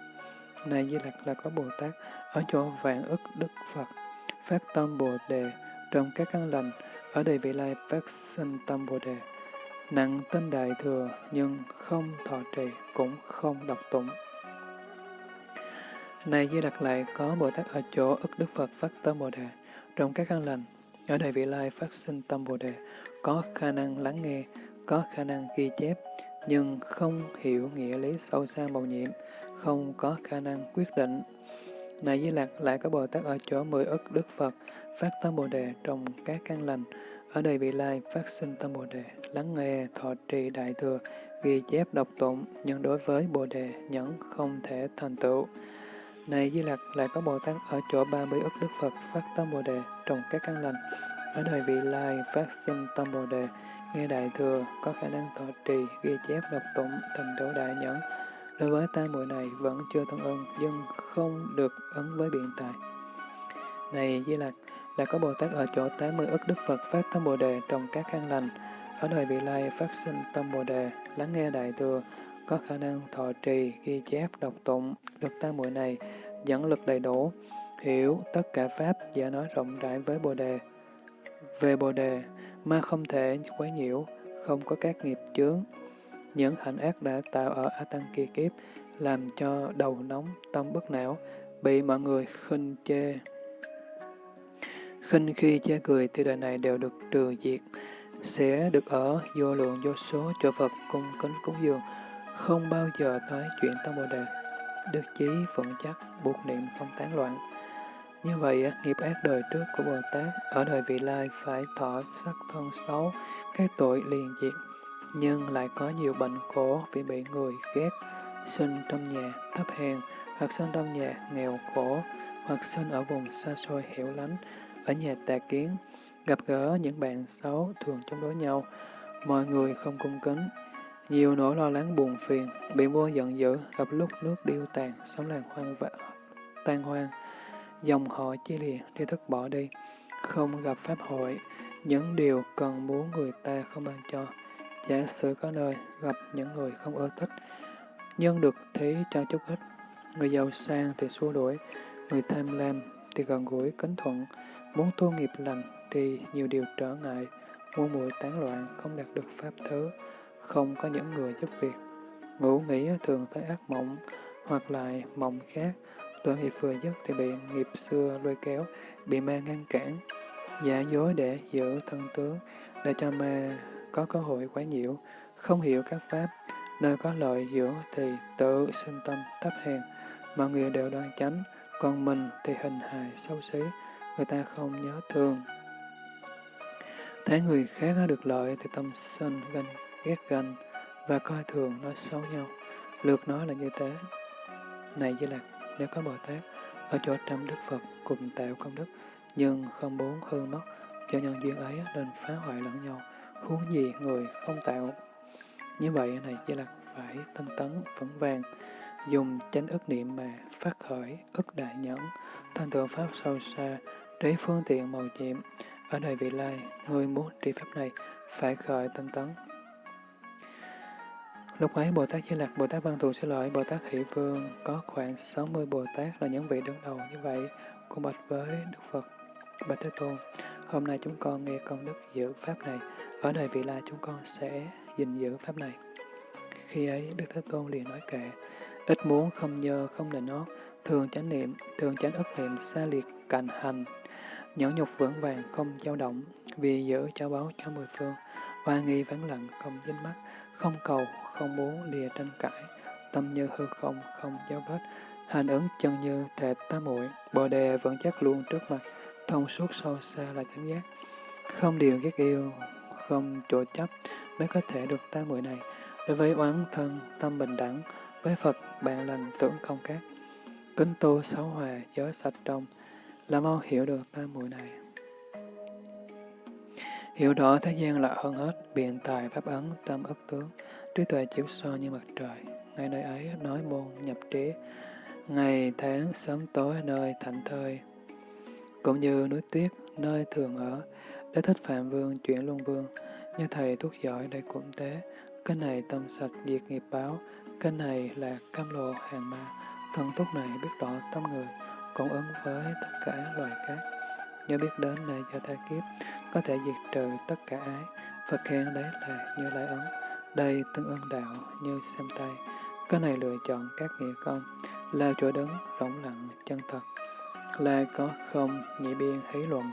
Này Di lạc là có Bồ Tát ở chỗ vạn ức Đức Phật, phát tâm Bồ Đề trồng các căn lành, ở đời vị lai phát sinh tâm Bồ Đề nặng tên đại thừa nhưng không thọ trì cũng không đọc tụng. Này Di Lặc lại có Bồ Tát ở chỗ ức Đức Phật phát tâm Bồ Đề, trong các căn lành, ở đời vị lai phát sinh tâm Bồ Đề, có khả năng lắng nghe, có khả năng ghi chép, nhưng không hiểu nghĩa lý sâu xa màu nhiệm, không có khả năng quyết định. Này Di Lặc lại có Bồ Tát ở chỗ mười ức Đức Phật, phát tâm Bồ Đề trong các căn lành, ở đây vị lai phát sinh tâm Bồ Đề, lắng nghe, thọ trì đại thừa, ghi chép đọc tụng, nhưng đối với Bồ Đề nhẫn không thể thành tựu. Này Di Lặc lại có Bồ Tát ở chỗ 30 ức Đức Phật phát tâm Bồ Đề trong các căn lành. Ở đời vị lai phát sinh tâm Bồ Đề, nghe đại thừa, có khả năng thọ trì, ghi chép đọc tụng, thành tựu đại nhẫn. Đối với tam muội này vẫn chưa thân ơn nhưng không được ấn với biện tài. Này Di Lặc, là có Bồ Tát ở chỗ 80 ức Đức Phật phát tâm Bồ Đề trong các căn lành, ở đời vị lai phát sinh tâm Bồ Đề, lắng nghe Đại Thừa, có khả năng thọ trì, ghi chép, đọc tụng, được tam muội này, dẫn lực đầy đủ, hiểu tất cả Pháp, giả nói rộng rãi với Bồ Đề. Về Bồ Đề, ma không thể quấy nhiễu, không có các nghiệp chướng. Những hạnh ác đã tạo ở A Tăng kỳ kiếp, làm cho đầu nóng, tâm bất não, bị mọi người khinh chê, khinh khi chê cười thì đời này đều được trừ diệt, sẽ được ở vô lượng vô số chỗ Phật cung kính cúng dường, không bao giờ tới chuyện tâm Bồ Đề. Đức chí vững chắc, buộc niệm không tán loạn. Như vậy, nghiệp ác đời trước của Bồ Tát ở đời vị lai phải thọ sắc thân xấu, cái tội liền diệt, nhưng lại có nhiều bệnh khổ vì bị người ghét, sinh trong nhà thấp hèn, hoặc sinh trong nhà nghèo khổ, hoặc sinh ở vùng xa xôi hẻo lánh, ở nhà tà kiến, gặp gỡ những bạn xấu thường chống đối nhau, mọi người không cung kính, nhiều nỗi lo lắng buồn phiền, bị vua giận dữ, gặp lúc nước điêu tàn, sống làng hoang vã tan hoang, dòng họ chia lìa, đi thức bỏ đi, không gặp pháp hội, những điều cần muốn người ta không ban cho. Giả sử có nơi gặp những người không ưa thích, nhưng được thấy cho chút ít, người giàu sang thì xua đuổi, người tham lam thì gần gũi kính thuận, Muốn tu nghiệp lành thì nhiều điều trở ngại, muôn muội tán loạn, không đạt được pháp thứ, không có những người giúp việc. Ngủ nghỉ thường thấy ác mộng, hoặc lại mộng khác, tội nghiệp vừa dứt thì bị nghiệp xưa lôi kéo, bị ma ngăn cản, giả dối để giữ thân tướng, để cho ma có cơ hội quấy nhiễu, không hiểu các pháp, nơi có lợi dưỡng thì tự sinh tâm thấp hèn, mọi người đều đoan chánh, còn mình thì hình hài xấu xí, người ta không nhớ thương. Thấy người khác được lợi thì tâm sân ganh, ghét ganh và coi thường nói xấu nhau. Lượt nói là như thế. Này Di Lạc, nếu có Bồ Tát ở chỗ trăm Đức Phật cùng tạo công đức, nhưng không muốn hư mất, cho nhân duyên ấy nên phá hoại lẫn nhau, huống gì người không tạo. Như vậy này Di Lạc phải tinh tấn, vững vàng, dùng chánh ức niệm mà phát khởi ức đại nhẫn, thành tựu pháp sâu xa, Trí phương tiện màu nhiệm, ở đời vị lai, người muốn tri pháp này phải khởi tinh tấn. Lúc ấy Bồ Tát Di Lặc, Bồ Tát Văn Thù sẽ lợi Bồ Tát Hỷ Vương có khoảng 60 Bồ Tát là những vị đứng đầu như vậy, cùng bạch với Đức Phật, Bạch Thế Tôn. Hôm nay chúng con nghe công đức giữ Pháp này, ở đời vị lai chúng con sẽ gìn giữ Pháp này. Khi ấy Đức Thế Tôn liền nói kệ, ít muốn không nhơ không nịnh nót, thường chánh niệm, thường chánh ức niệm xa liệt cạnh hành, nhẫn nhục vững vàng không dao động, vì giữ cho báo cho mười phương, hoa nghi vắng lặng không dính mắt, không cầu, không muốn lìa tranh cãi, tâm như hư không, không dấu vết, hành ứng chân như thể tá muội bồ đề vẫn chắc luôn trước mặt, thông suốt sâu xa là chánh giác. Không điều ghét yêu, không chỗ chấp mới có thể được tá muội này. Đối với oán thân, tâm bình đẳng, với Phật, bạn lành tưởng không khác. Kính tu sáu hòa, giới sạch trong, là mau hiểu được tam muội này. Hiểu rõ thế gian là hơn hết, biện tài pháp ấn, trăm ức tướng, trí tuệ chiếu so như mặt trời. Ngay nơi ấy nói môn nhập trí, ngày tháng sớm tối nơi thảnh thơi. Cũng như núi tuyết, nơi thường ở, để thích Phạm Vương chuyển Luân Vương, như thầy thuốc giỏi để cụm tế, Cái này tâm sạch diệt nghiệp báo, cái này là cam lộ hàng ma. Thần thuốc này biết rõ tâm người, cũng ứng với tất cả loài khác. Nhớ biết đến là do tha kiếp, có thể diệt trừ tất cả ái. Phật khen đấy là như lai ấn, đây tương ân đạo như xem tay. Cái này lựa chọn các nghĩa công, là chỗ đứng rộng lặng chân thật. Là có không nhị biên hí luận,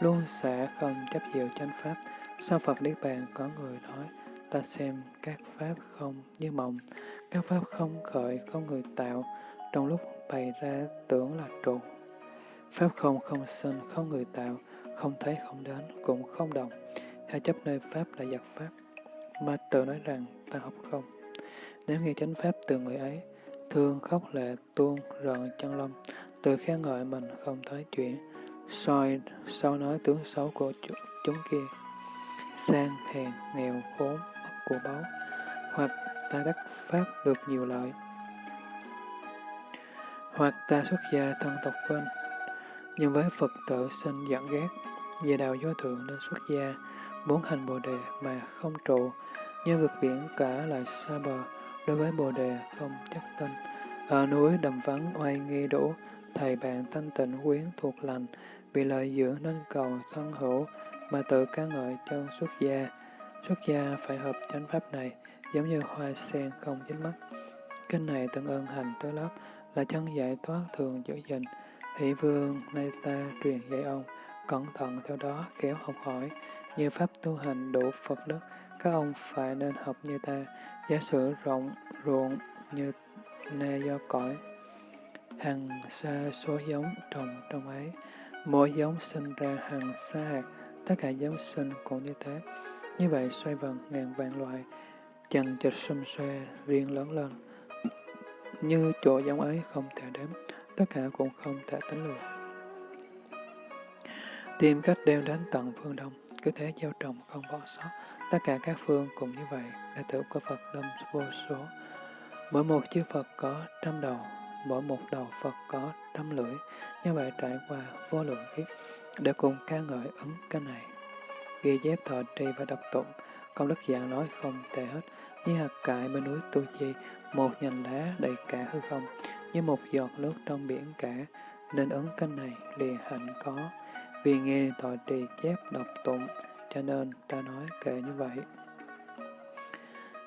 luôn sẽ không chấp diệu chánh pháp. Sau Phật Niết Bàn có người nói, ta xem các pháp không như mộng, các pháp không khởi, không người tạo, trong lúc bày ra tưởng là trụ. Pháp không không sinh, không người tạo, không thấy không đến, cũng không động. Hay chấp nơi Pháp là giặc Pháp, mà tự nói rằng ta học không. Nếu nghe chánh Pháp từ người ấy, thương khóc lệ tuôn rợn chân lông, tự khen ngợi mình không thấy chuyện, soi sau nói tướng xấu của chúng kia, sang hèn, nghèo, khốn, mất của báu, hoặc ta đắc Pháp được nhiều lợi, hoặc ta xuất gia thân tộc quên. nhưng với Phật tử sinh giận ghét, về đạo vô thượng nên xuất gia, muốn hành bồ đề mà không trụ, như vực biển cả lại xa bờ, đối với bồ đề không chắc tin. Ở núi đầm vắng oai nghi đủ, thầy bạn thanh tịnh quyến thuộc lành, vì lợi dưỡng nên cầu thân hữu, mà tự ca ngợi chân xuất gia. Xuất gia phải hợp chánh pháp này, giống như hoa sen không dính mắt. Kinh này tương ơn hành tới lớp, là chân giải thoát thường giữ gìn. Hỷ vương nay ta truyền dạy ông, cẩn thận theo đó kéo học hỏi, như pháp tu hành đủ Phật đức, các ông phải nên học như ta, giả sử rộng ruộng như nê do cõi. Hằng xa số giống trồng trong ấy, mỗi giống sinh ra hàng xa hạt, tất cả giống sinh cũng như thế. Như vậy xoay vần ngàn vạn loại, chằng chịch xum xoe riêng lớn lên. Như chỗ giống ấy không thể đếm, tất cả cũng không thể tính lường. Tìm cách đeo đến tận phương đông, cứ thế gieo trồng không bỏ sót. Tất cả các phương cũng như vậy, đệ tử của Phật đâm vô số. Mỗi một chư Phật có trăm đầu, mỗi một đầu Phật có trăm lưỡi, như vậy trải qua vô lượng kiếp, để cùng ca ngợi ứng cái này. Ghi chép thọ trì và đọc tụng, công đức giảng nói không thể hết, như hạt cải bên núi Tu Chi, một nhành lá đầy cả hư không, như một giọt nước trong biển cả, nên ứng canh này liền hạnh có. Vì nghe tội trì chép đọc tụng, cho nên ta nói kệ như vậy.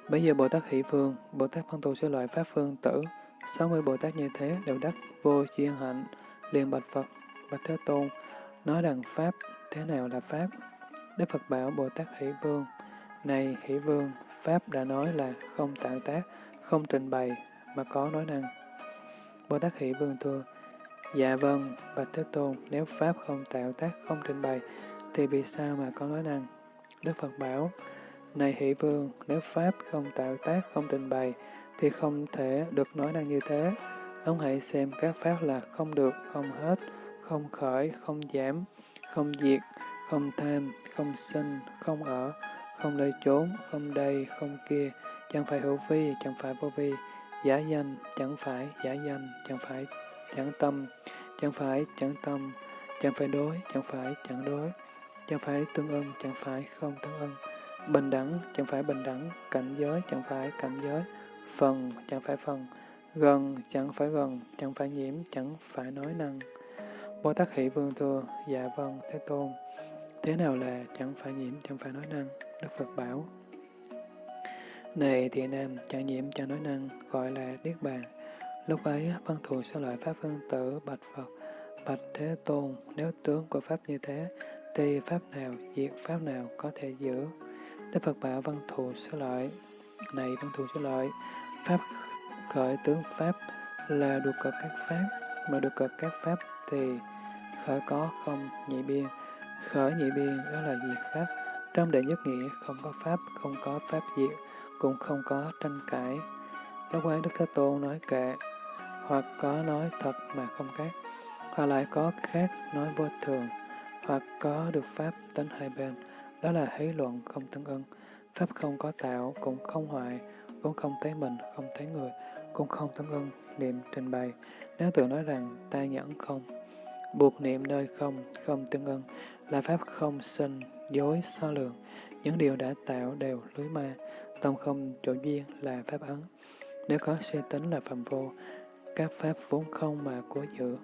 Bây giờ Bồ Tát Hỷ Phương, Bồ Tát Văn Tù sẽ loại Pháp Phương Tử, 60 Bồ Tát như thế đều đắc vô chuyên hạnh, liền bạch Phật, bạch Thế Tôn, nói rằng Pháp, thế nào là Pháp? Đức Phật bảo Bồ Tát Hỷ Vương, này Hỷ Vương, Pháp đã nói là không tạo tác, không trình bày, mà có nói năng. Bồ Tát Hỷ Vương thưa, dạ vâng, Bạch Thế Tôn, nếu Pháp không tạo tác, không trình bày, thì vì sao mà có nói năng? Đức Phật bảo, này Hỷ Vương, nếu Pháp không tạo tác, không trình bày, thì không thể được nói năng như thế. Ông hãy xem các Pháp là không được, không hết, không khởi, không giảm, không diệt, không tham, không sinh, không ở, không nơi trốn, không đây, không kia, chẳng phải hữu vi, chẳng phải vô vi, giả danh, chẳng phải giả danh, chẳng phải chẳng tâm, chẳng phải chẳng tâm, chẳng phải đối, chẳng phải chẳng đối, chẳng phải tương ưng, chẳng phải không tương ưng, bình đẳng, chẳng phải bình đẳng, cảnh giới, chẳng phải cảnh giới, phần, chẳng phải phần, gần, chẳng phải gần, chẳng phải nhiễm, chẳng phải nói năng. Bồ Tát Hỷ Vương thừa, dạ vâng, Thế Tôn, thế nào là chẳng phải nhiễm, chẳng phải nói năng? Đức Phật bảo, này thiện nam, chẳng nhiễm chẳng nói năng, gọi là Niết Bàn. Lúc ấy, văn thù sẽ loại Pháp phân tử bạch Phật, bạch Thế Tôn, nếu tướng của Pháp như thế, thì Pháp nào, diệt Pháp nào có thể giữ. Đức Phật bảo văn thù sẽ loại, Này văn thù sẽ lợi, Pháp khởi tướng Pháp là được cật các Pháp, mà được cật các Pháp thì khởi có không nhị biên. Khởi nhị biên đó là diệt Pháp. Trong đệ nhất nghĩa không có Pháp, không có Pháp diệt, cũng không có tranh cãi. Đó ấy Đức Thế Tôn nói kệ, hoặc có nói thật mà không khác, hoặc lại có khác nói vô thường, hoặc có được Pháp tính hai bên. Đó là hí luận không tương ưng. Pháp không có tạo, cũng không hoại, vốn không thấy mình, không thấy người, cũng không tương ưng, niệm trình bày. Nếu tự nói rằng ta nhẫn không, buộc niệm nơi không, không tương ưng, là Pháp không sinh, dối, so lượng. Những điều đã tạo đều lưới ma, tâm không chỗ duyên là Pháp ấn. Nếu có suy tính là phạm vô, các Pháp vốn không mà cố giữ.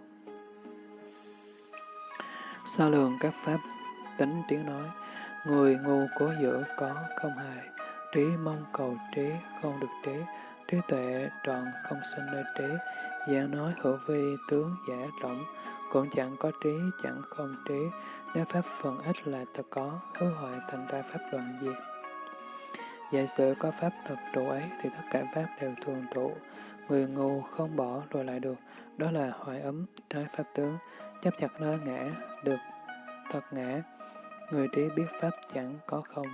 So lượng các Pháp tính tiếng nói, người ngu cố giữ có không hài, trí mong cầu trí không được trí, trí tuệ tròn không sinh nơi trí, dạng nói hữu vi tướng giả rộng, cũng chẳng có trí, chẳng không trí, nếu pháp phần ít là thật có, hứa hội thành ra pháp đoạn diệt. Giả sử có pháp thật trụ ấy thì tất cả pháp đều thường trụ, người ngu không bỏ rồi lại được, đó là hoại ấm, trái pháp tướng, chấp chặt nơi ngã, được thật ngã. Người trí biết pháp chẳng có không,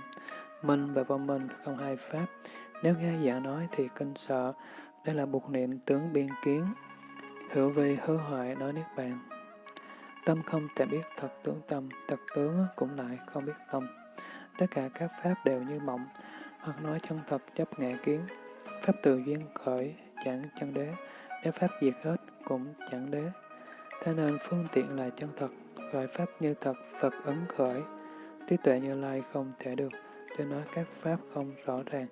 minh và vô minh không hai pháp. Nếu nghe giảng nói thì kinh sợ, đây là buộc niệm tướng biên kiến, hữu vi hư hoại nói niết bàn. Tâm không thể biết thật tướng tâm, thật tướng cũng lại không biết tâm. Tất cả các pháp đều như mộng, hoặc nói chân thật chấp ngã kiến. Pháp từ duyên khởi, chẳng chân đế, nếu pháp diệt hết cũng chẳng đế. Thế nên phương tiện là chân thật, gọi pháp như thật, Phật ấn khởi. Trí tuệ như lai không thể được, cho nói các pháp không rõ ràng.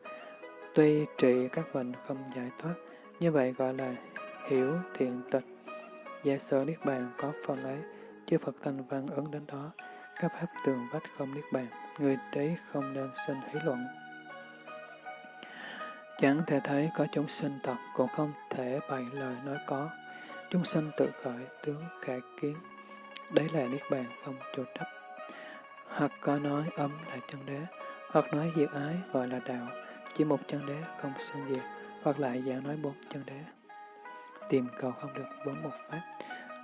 Tuy trị các bệnh không giải thoát, như vậy gọi là hiểu thiện tịch. Giả sở Niết Bàn có phần ấy, chư Phật thành văn ứng đến đó, các pháp tường vách không Niết Bàn, người trí không nên sinh hí luận. Chẳng thể thấy có chúng sinh thật, cũng không thể bày lời nói có. Chúng sinh tự khởi, tướng khả kiến. Đấy là Niết Bàn không chủ chấp. Hoặc có nói âm là chân đế, hoặc nói diệt ái gọi là đạo, chỉ một chân đế không sinh diệt, hoặc lại dạng nói bốn chân đế. Tìm cầu không được bốn một pháp,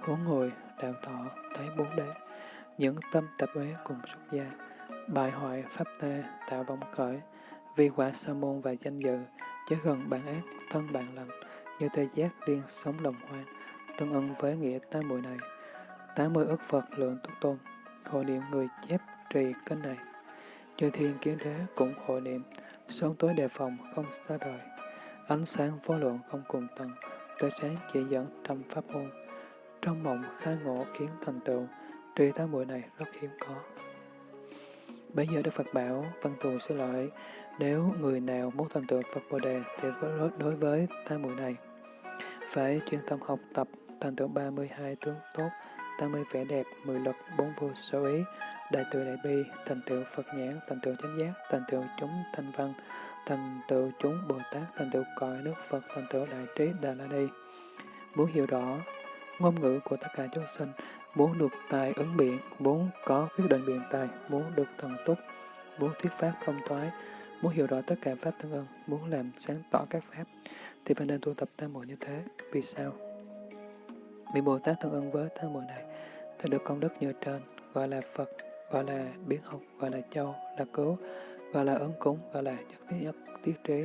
huống ngồi, đạo thọ, thấy bốn đế. Những tâm tập uế cùng xuất gia, bại hoại pháp ta, tạo vọng khởi, vì quả sa môn và danh dự, chứ gần bạn ác, thân bạn lành, như tê giác điên sống đồng hoang, tương ưng với nghĩa tám muội này. tám mươi ức Phật lượng túc tôn, hội niệm người chép trì kênh này. Chư thiên kiến đế cũng hội niệm, sống tối đề phòng không xa đời. Ánh sáng vô lượng không cùng tầng, tới sáng chỉ dẫn trăm pháp môn. Trong mộng khai ngộ kiến thành tựu, trì tám muội này rất hiếm có. Bây giờ Đức Phật bảo, văn thù sẽ lợi, nếu người nào muốn thành tựu Phật Bồ Đề thì đối với tam muội này, phải chuyên tâm học tập, thành tựu 32 tướng tốt, 80 vẻ đẹp, 10 lực, 4 vô sở ý, đại từ đại bi, thành tựu Phật nhãn, thành tựu chánh giác, thành tựu chúng thanh văn, thành tựu chúng Bồ Tát, thành tựu cõi nước Phật, thành tựu đại trí Đà La Ni. Muốn hiểu rõ ngôn ngữ của tất cả chúng sinh, muốn được tài ứng biện, muốn có quyết định biện tài, muốn được thần túc, muốn thuyết pháp không thoái, muốn hiểu rõ tất cả pháp tương ưng, muốn làm sáng tỏ các pháp, thì phải nên tu tập tam muội như thế. Vì sao? Vì Bồ Tát tương ưng với tam muội này, thì được công đức như trên, gọi là Phật, gọi là biến học, gọi là châu, là cứu, gọi là ấn cúng, gọi là nhất tiết nhất tiết trí,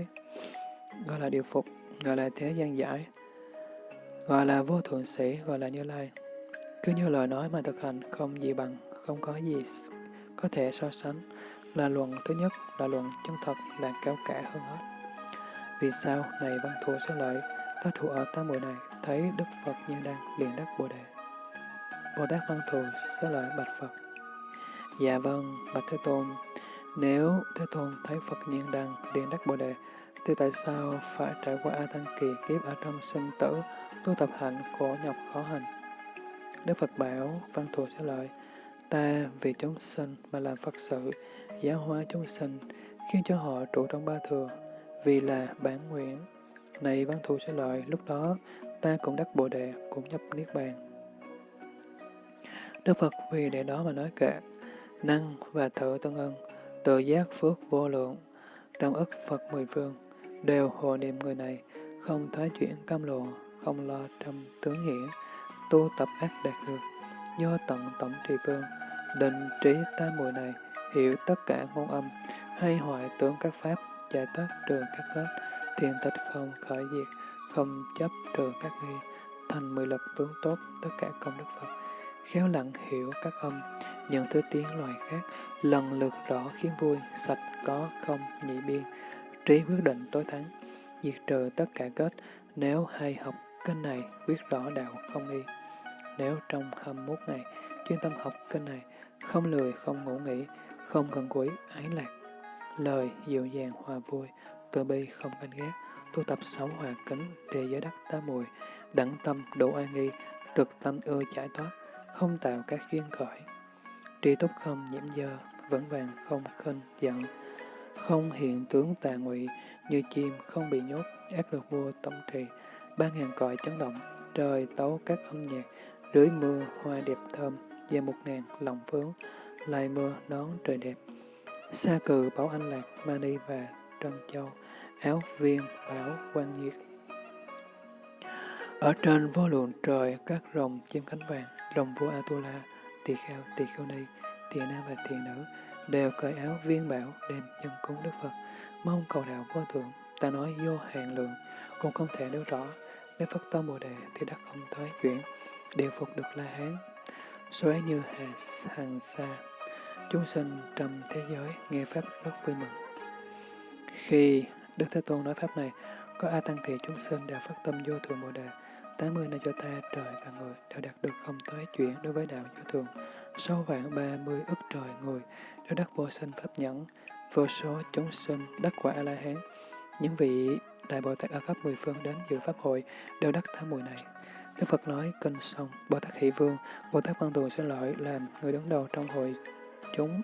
gọi là điều phục, gọi là thế gian giải, gọi là vô thượng sĩ, gọi là như lai. Cứ như lời nói mà thực hành không gì bằng, không có gì có thể so sánh, là luận thứ nhất, là luận chân thật, là cao cả hơn hết. Vì sao, này văn thù sẽ lợi, ta thủ ở tam muội này, thấy Đức Phật như đang liền đắc Bồ Đề. Bồ Tát văn thù sẽ lợi bạch Phật. Dạ vâng, bạch Thế Tôn, nếu Thế Tôn thấy Phật nhiên đăng liền đắc Bồ Đề, thì tại sao phải trải qua A Tăng kỳ kiếp ở trong sinh tử, tu tập hạnh khổ nhọc khó hành? Đức Phật bảo, văn thù sẽ lợi, ta vì chúng sinh mà làm Phật sự, giáo hóa chúng sinh, khiến cho họ trụ trong ba thừa, vì là bản nguyện. Này văn thù sẽ lợi, lúc đó ta cũng đắc Bồ Đề, cũng nhập Niết Bàn. Đức Phật vì để đó mà nói kệ, năng và thợ tân ân, tự giác phước vô lượng, trong ức Phật mười phương, đều hộ niệm người này, không thoái chuyển cam lộ, không lo trăm tướng nghĩa, tu tập ác đạt được, do tận tổng trì vương, định trí tam mùi này, hiểu tất cả ngôn âm, hay hoại tướng các pháp, giải thoát trừ các kết, thiền tịch không khởi diệt, không chấp trừ các nghi, thành mười lực tướng tốt tất cả công đức Phật, khéo lặng hiểu các âm, những thứ tiếng loài khác, lần lượt rõ khiến vui, sạch có không nhị biên, trí quyết định tối thắng, diệt trừ tất cả kết, nếu hay học kênh này quyết rõ đạo không nghi. Nếu trong 21 ngày chuyên tâm học kênh này, không lười, không ngủ nghỉ, không gần gũi, ái lạc, lời dịu dàng hòa vui, từ bi không ganh ghét, tu tập sáu hòa kính, trì giới đắc tá mùi, đẳng tâm độ an nghi, trực tâm ưa giải thoát, không tạo các duyên khởi. Tri túc không nhiễm dơ, vững vàng không khinh giận, không hiện tướng tà ngụy như chim không bị nhốt, ác được vua tổng trì, ba ngàn cõi chấn động, trời tấu các âm nhạc, rưới mưa hoa đẹp thơm, về một ngàn lòng phướng, lại mưa đón trời đẹp. Sa cừ bảo anh lạc, mani và trân châu, áo viên bảo quan nhiệt. Ở trên vô lượng trời, các rồng chim cánh vàng, rồng vua Atula, tỳ kheo, tỳ kheo ni, tỳ nam và tỳ nữ, đều cởi áo viên bảo đem chân cúng Đức Phật, mong cầu đạo vô thượng, ta nói vô hạn lượng, cũng không thể nêu rõ, nếu Phật tâm Bồ Đề thì đắc không thoái chuyển, đều phục được La Hán xóa như hà hàng xa, chúng sinh trong thế giới nghe Pháp rất vui mừng. Khi Đức Thế Tôn nói Pháp này, có A Tăng thị chúng sinh đều phát tâm vô thường Bồ Đề, 80 nơi cho ta, trời và người đều đạt được không tối chuyển đối với đạo vô thường. Sáu vạn ba mươi ức trời người đều đắc vô sinh pháp nhẫn, vô số chúng sinh đắc quả A-la-hán. Những vị Đại Bồ Tát ở khắp mười phương đến dự Pháp hội đều đắc tám mùi này. Đức Phật nói kinh xong, Bồ Tát Hỷ Vương, Bồ Tát Văn Tù sẽ lợi làm người đứng đầu trong hội chúng.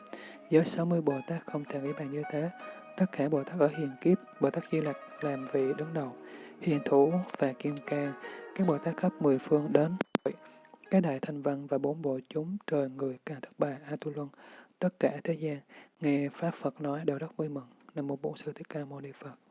Với 60 Bồ Tát không thể nghĩ bàn như thế, tất cả Bồ Tát ở hiền kiếp, Bồ Tát Di Lặc làm vị đứng đầu, hiền thủ và kim cang, các Bồ Tát khắp mười phương đến. Các đại thanh văn và bốn bộ chúng trời người càng thất bà A Tu Luân, tất cả thế gian nghe Pháp Phật nói đều rất vui mừng. Nam mô Bổn Sư Thích Ca Mâu Ni Phật.